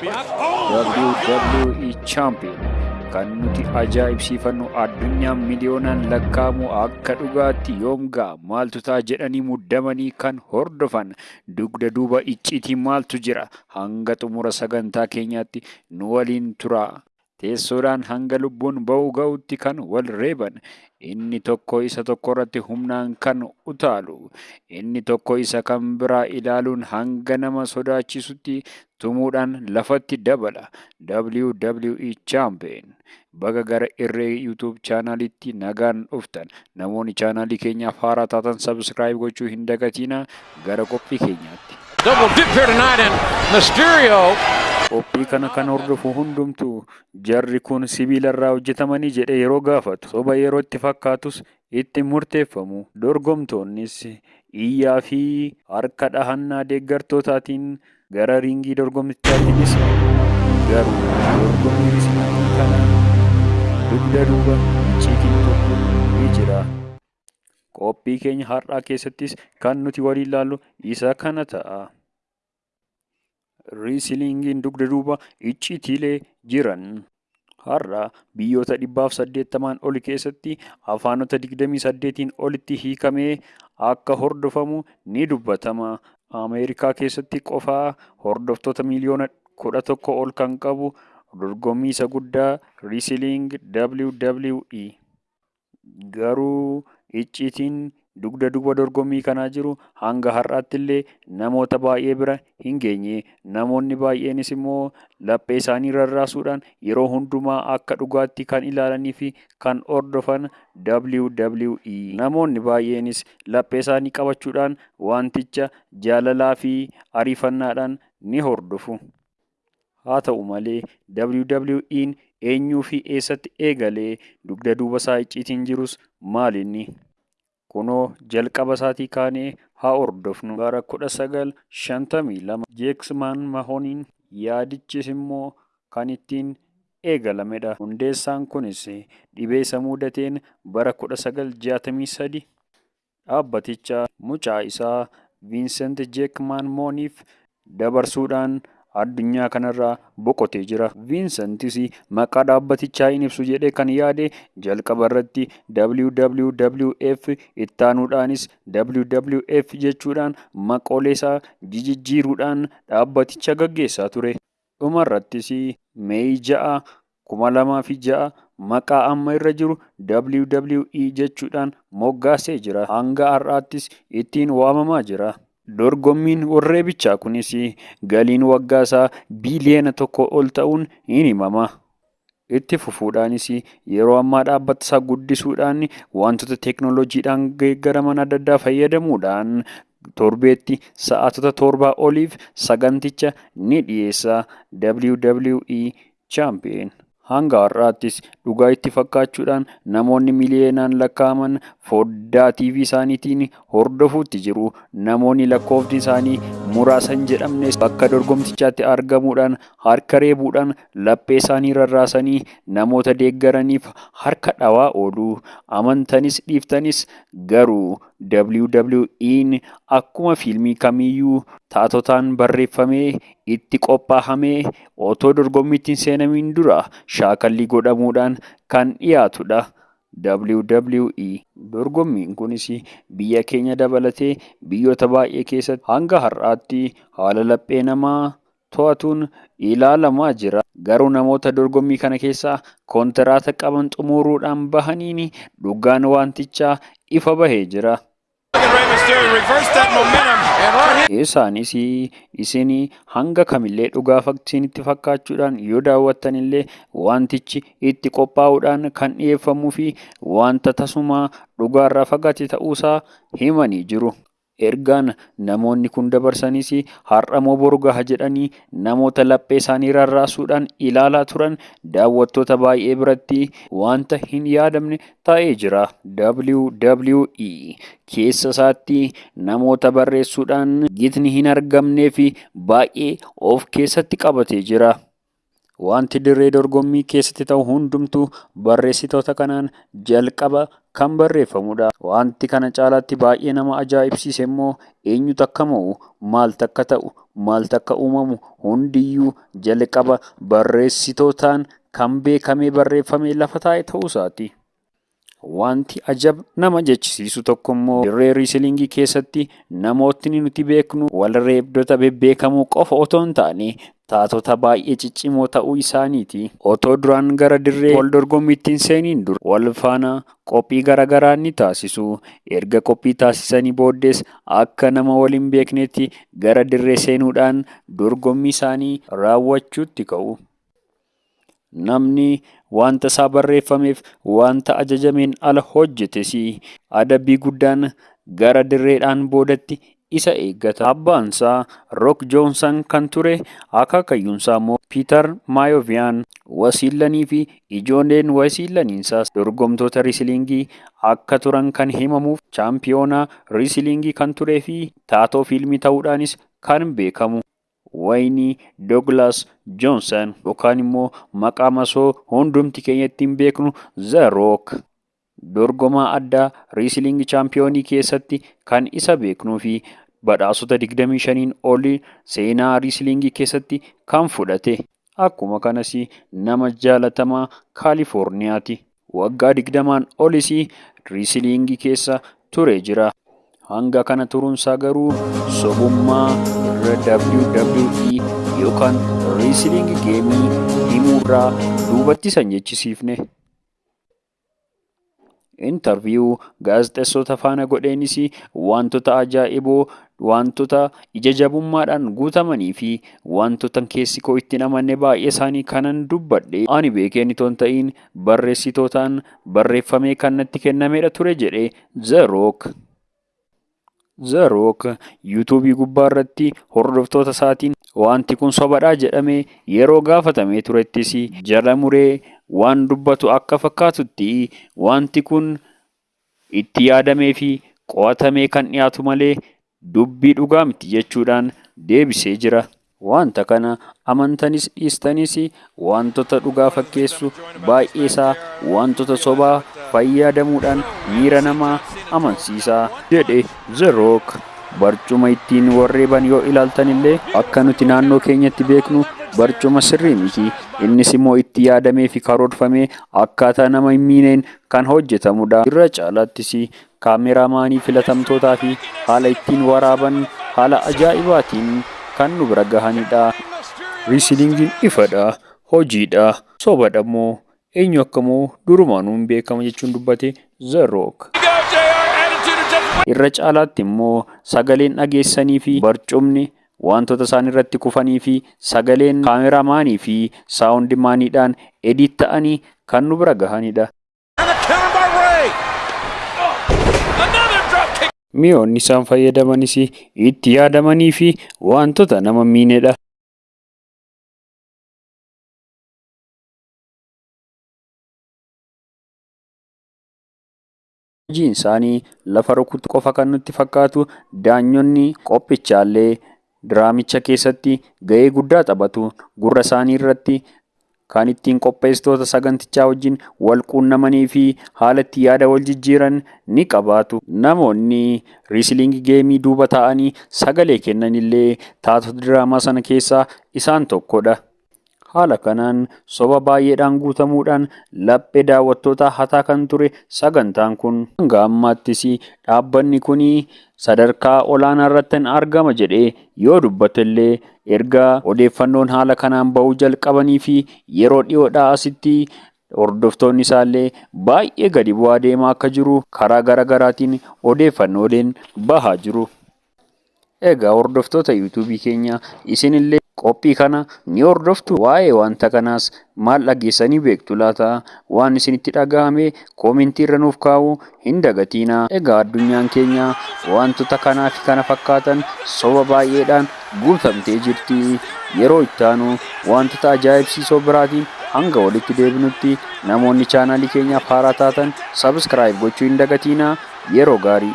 WWE Champion. Kan nuti ajaa'ibsiifannu addunyaan miliyoonaan lakkaa'amu akka dhugaatti yoom ga'a? Maaltu ta'a jedhanii muddamanii kan hordofan? Dugda duuba icciitii maaltu jira? Hanga xumura sagantaa keenyaatti nu waliin tura. Teessoodhaan hanga lubbuun ba'uu ga'utti kan wal reeban. Inni tokko isa tokko irratti humnaan kan utaalu. Inni tokko isa kan biraa ilaaluun hanga nama sodaachisutti tumuudhaan lafatti dabala. WWE Champion. Baga gara irree YouTube chaanalitti nagaan dhuftan. Namoonni chaanalii keenyaaf haaraa taatan subscribe gochuu hin dagatina gara qophii keenyaatti. Double dip here tonight, and Mysterio Qophii kana kan hordofu hundumtuu jarri kun sibiila irraa hojjetamanii jedhe yeroo gaafatu soba yeroo itti fakkaatus itti murteeffamu dorgomtoonnis iyyaa fi harka dhahannaa deeggartootaatiin gara riingii dorgomtichaatiinis garuu dorgommii risilingii kana dugda duuba icciitiin tokko ni jira. Qophii keenya har'aa keessattis kan nuti waliin ilaallu isa kana ta'a. Riisiliingiin dugda duuba icciitiilee jiran. Har'a biyyoota dhibbaaf saddeettamaan oli keessatti afaanota digdamii saddeetiin olitti hiikamee akka hordofamu ni dubbatama. Ameerikaa keessatti qofaa hordoftoota miliyoona kudha tokko ol kan qabu dorgommii isa guddaa Riisiliing WWE. Garuu icciitiin dugda duuba dorgommii kanaa jiru hanga har'aatti illee namoota baay'ee bira hin geenye. Namoonni baay'eenis immoo laphee isaanii rarraasuudhaan yeroo hundumaa akka dhugaatti kan ilaalanii fi kan hordofan WWE. Namoonni baay'eenis laphee isaanii qabachuudhaan wanticha jaalalaa fi ariifannaadhaan ni hordofu. Haa ta'u malee WWE'n eenyuu fi eessatti eegalee dugda duuba isaa icciitiin jirus maalinni? Kunoo jalqaba isaatii kaanee haa hordofnu. Bara kudha sagal shantamii lama Jeeksmaan Mahooniin yaadichis immoo kan ittiin eegalamedha. Hundeessaan kunis dhibee isa mudateen bara kudha sagal jaatamii sadi dhaabbaticha mucaa isaa Viinsent Jeekmaan Mooniif dabarsuudhaan addunyaa kanarraa boqotee jira. Viinsentis maqaa dhaabbatichaa hin ibsu jedhee kan yaade jalqaba irratti WWF ittaanuudhaanis WWF jechuudhaan maqoolee isaa jijjiiruudhaan dhaabbaticha gaggeessaa ture. Dhuma irrattis Meeyi ja'a kuma lamaa fi ja'a maqaa amma irra jiru WWE jechuudhaan moggaasee jira. Hanga har'aattis ittiin waamamaa jira. Dorgommiin warreebichaa kunis galiin waggaa isaa biiliyoona tokko ol ta'uun hin himama. Itti fufuudhaanis yeroo ammaa dhaabbata isaa guddisuudhaan wantoota teeknooloojiidhaan geeggaraman adda addaa fayyadamuudhaan torbeetti sa'aatota torbaa oliif saganticha ni dhiyeessa WWE Champion. Hanga har'aattis dhugaa itti fakkaachuudhaan namoonni miliyoonaan lakkaa'aman foddaa TV isaaniitiin hordofuutti jiru. Namoonni lakkoofni isaanii muraasa hin jedhamnes bakka dorgomtichaatti argamuudhaan harka reebuudhaan laphee isaanii rarraasanii namoota deeggaraniif harka dhawaa oolu. Amantanis dhiiftanis garuu WWE'n akkuma fiilmii kamiiyyuu taatotaan barreeffamee itti qophaahamee otoo dorgommiitti hin seenamiin dura shaakallii godhamuudhaan kan dhiyaatudha. WWE dorgommiin kunis biyya keenya dabalatee biyyoota baay'ee keessatti hanga har'aatti haala laphee namaa to'atuun ilaalamaa jira. Garuu namoota dorgommii kana keessaa kontiraata qaban xumuruudhaan bahaniin dhugaan wantichaa ifa bahee jira. Isaanis isin hanga kamillee dhugaa isinitti fakkaachuudhaan yoo daawwattan illee wantichi itti qophaa'uudhaan kan dhiyeeffamuu fi wanta tasuma dhugaarraa fagaate ta'uusaa himanii jiru. Ergaan namoonni kun dabarsanis har'amoo boru jedhanii namoota laphee isaanii rarraasuudhaan ilaalaa turan daawwattoota baay'ee biratti wanta hin yaadamne ta'ee jira. WWE keessa isaatti namoota barreessuudhaan gitni hin argamnee fi baay'ee of keessatti qabatee jira. Wanti dirree dorgommii keessatti ta'u hundumtuu barreessitoota kanaan jalqaba kan barreeffamudha. Wanti kana caalaatti baay'ee nama ajaa'ibsiise immoo eenyutu akka mo'u, maaltu akka ta'u, maaltu akka uumamu hundiyyuu jalqaba barreessitootaan kan beekamee barreeffamee lafa taa'e ta'uusaati. Wanti ajab nama jechisiisu tokko immoo dirree riisilingii keessatti namootni nuti beeknu walreebdota bebbeekamoo qofa otoo hin taane taatota baay'ee ciccimoo ta'uu isaaniiti. Otoo duraan gara dirree wal dorgommiitti hin seeniin dura wal faana qophii garaagaraa ni taasisu. Erga qophii taasisanii booddees akka nama wal hin beeknetti gara dirree seenuudhaan dorgommii isaanii raawwachuutti ka'u. Namni wanta isaa barreeffameef wanta ajajameen ala hojjetes adabbii guddaan gara dirreedhaan boodatti isa eeggata. Abbaan isaa Rook Joonsan kan ture akaakayyuunsaa immoo Piiter Maayoviyaan wasiillanii fi ijoolleen wasiillaniinsaas dorgomtoota riisilingii akka turan kan himamuuf chaampiyoonaa riisilingii kan turee fi taatoo fiilmii ta'uudhaanis kan beekamu. Wayini Douglas Johnson yookaan immoo maqaa masoo hundumti keenya ittiin beeknu The Rock dorgomaa addaa riisilingii chaampiyoonii keessatti kan isa beeknuu fi badhaasota 25 olii seenaa riisilingii keessatti kan fudhate. Akkuma kanas nama jaalatamaa Kaalifoorniyaati. Waggaa 20 olis riisilingii keessa ture jira. Hanga kana turuunsaa garuu sobummaa WWE yookaan riisilingi geemii himuurraa duubatti isa hin jechisiifne. Intarviyuu gaazexeessota faana godheenis wantoota ajaa'iboo wantoota ija jabummaadhaan guutamanii fi wantoota keessi koo itti namanne baay'ee isaanii kanan dubbadhe ani beekeen itoo hin ta'iin barreessitootaan barreeffamee kan natti kennamedha ture jedhe The Rock. Rock yuutuubii gubbaa irratti hordoftoota isaatiin wanti kun sobadhaa jedhamee yeroo gaafatamee turettis jala muree waan dubbatu akka fakkaatutti wanti kun itti yaadamee fi qo'atamee kan dhiyaatu malee dubbii dhugaa miti jechuudhaan deebisee jira. Wanta kana amantanis dhiistanis wantoota dhugaa fakkeessu baay'ee isaa wantoota sobaa fayyadamuudhaan miira namaa amansiisaa jedhe The Rock. Barcuma ittiin warreeban yoo ilaaltan illee akka nuti naannoo keenyatti beeknu barcuma sirrii miti. Innis immoo itti yaadamee fi karoorfamee akkaataa nama hin miineen kan hojjetamudha. Irra caalaattis kaameraamaanii filatamtootaa fi haala ittiin waraaban haala ajaa'ibaatiin kan nu bira gahanidha. Riisilingiin ifadha, hojiidha, sobadha immoo eenyu akkamoo durumaanuu hin beekama jechuun dubbate The. Irra caalaatti immoo sagaleen dhageessanii fi barcumni wantoota isaan irratti kufanii fi sagaleen kaameraamaanii fi saawundimaaniidhaan edit ta'anii kan nu bira gahanidha. Mi'oonni isaan fayyadamanis itti yaadamanii fi wantoota nama miinedha. Hojiin isaanii lafa rukutu qofa kan nutti fakkaatu daanyonni qophichaallee diraamicha keessatti ga'ee guddaa taphatu. Gurra isaanii irratti kan ittiin qopheessitoota sagantichaa wajjin wal quunnamanii fi haala itti yaada wal jijjiiran ni qabaatu. Namoonni riisilingii geemii duuba taa'anii sagalee kennan illee taatota diraamaa sana keessaa isaan tokkodha. Haala kanaan soba baay'eedhaan guutamuudhaan laphee daawwattootaa hataa kan ture sagantaan kun hanga ammaattis dhaabbanni kun sadarkaa olaanaa irratti argama jedhee yoo dubbate illee erga odeeffannoon haala kanaan bahuu jalqabanii fi yeroo dhiyoodhaa asitti hordoftoonni isaallee baay'ee gadi bu'aa deemaa akka jiru karaa garaagaraatiin odeeffannooleen bahaa jiru. Egaa hordoftoota yuutuubii keenya isinillee qophii kana ni hordoftu waa'ee wanta kanaas maal dhageessanii beektu laata waan isinitti dhagahame koomentii irra nuuf kaa'uu hin dagatiina. Egaa addunyaan keenya wantoota kanaa fi kana fakkaatan soba baay'eedhaan guutamtee jirti. Yeroo itti aanu wantoota ajaa'ibsiisoo biraatiin hanga walitti deebinutti namoonni chaanaalii keenyaaf haaraa taatan sabskiraayib gochuu hin dagatiina yeroo gaarii.